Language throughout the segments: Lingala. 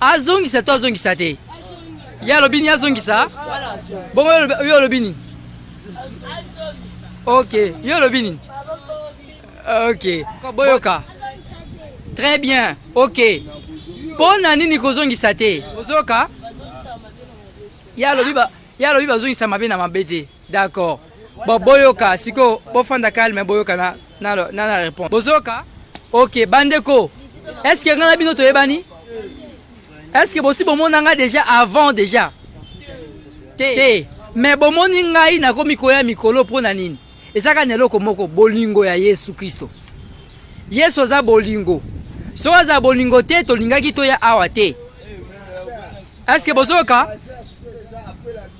Azongisa to azongisa te? Ye alobi nini? Azongisa? Bongo yo olobi nini? Ok, yo olobi nini? Ok, boyoka. Très bien, ok. Mpo na nini kozongisa te? Ozoyoka? Ye alobi bazongisa mabe na mabe te. D'accord. Bon boyoka siko bofanda calme boyoka na na na, na répondre bozoka ok bandeko est ce que nga na bino toyebani est ce que bosi bomona nga déjà avant déjà te, te. mais bomoni ngai nakomi koya mikolo mpo na nini ezaka na eloko moko bolingo ya yesu kristo yesu aza bolingo soki aza bolingo te tolingaki toya awa te est ce que bozoyoka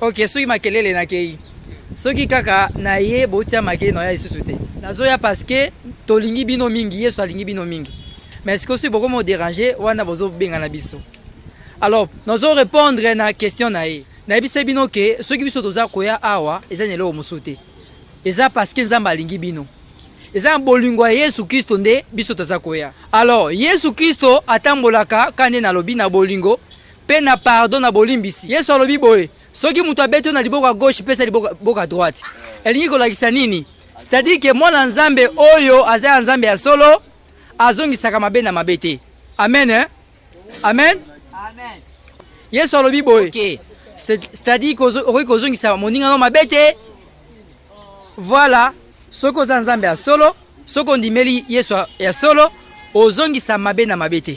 Ok soki makelele nakeyi. Soki kaka naye botia make noya lisusu te. Nazoya parce que tolingi bino mingi yesu alingi bino mingi mais sikoyo soki boko mo deranger wana bozo bengana biso alors nazo repondre na question na ye nayebisaki bino ke soki biso toza koya awa eza na eloko mosusu te eza parce que nzambe alingi bino eza na bolingo ya yesu kisto nde biso toza koya alors yesu kisto atambolaka ka nde nalobi na bolingo mpe na pardon, na bolimbisi. Yesu alobi boye, Soki moto abeti yo na liboko ya gauche, pesa ye liboko ya droite. Elingi kolakisa nini? C'est-à-dire que Mwana ya Nzambe oyo aza ya Nzambe ya solo, azongisaka mabe na mabe te. Amen, hein? Amen? Yesu alobi boye, C'est-à-dire que okoki kozongisa moninga na yo mabe te. Voilà, soki oza Nzambe ya solo, soki ondimeli Yesu ya solo, ozongisa mabe na mabe te.